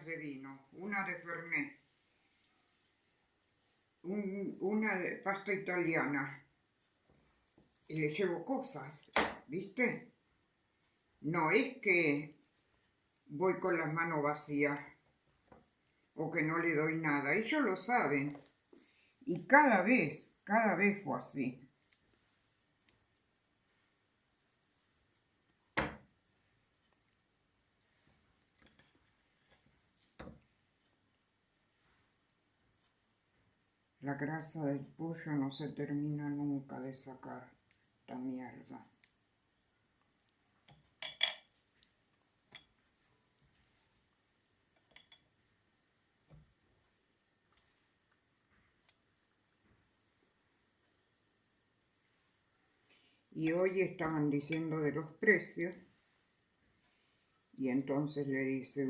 de vino, una de Fernet, un- una de pasta italiana y le llevo cosas, ¿viste? No es que voy con las manos vacías o que no le doy nada, ellos lo saben. Y cada vez, cada vez fue así. La grasa del pollo no se termina nunca de sacar esta mierda. Y hoy estaban diciendo de los precios y entonces le dice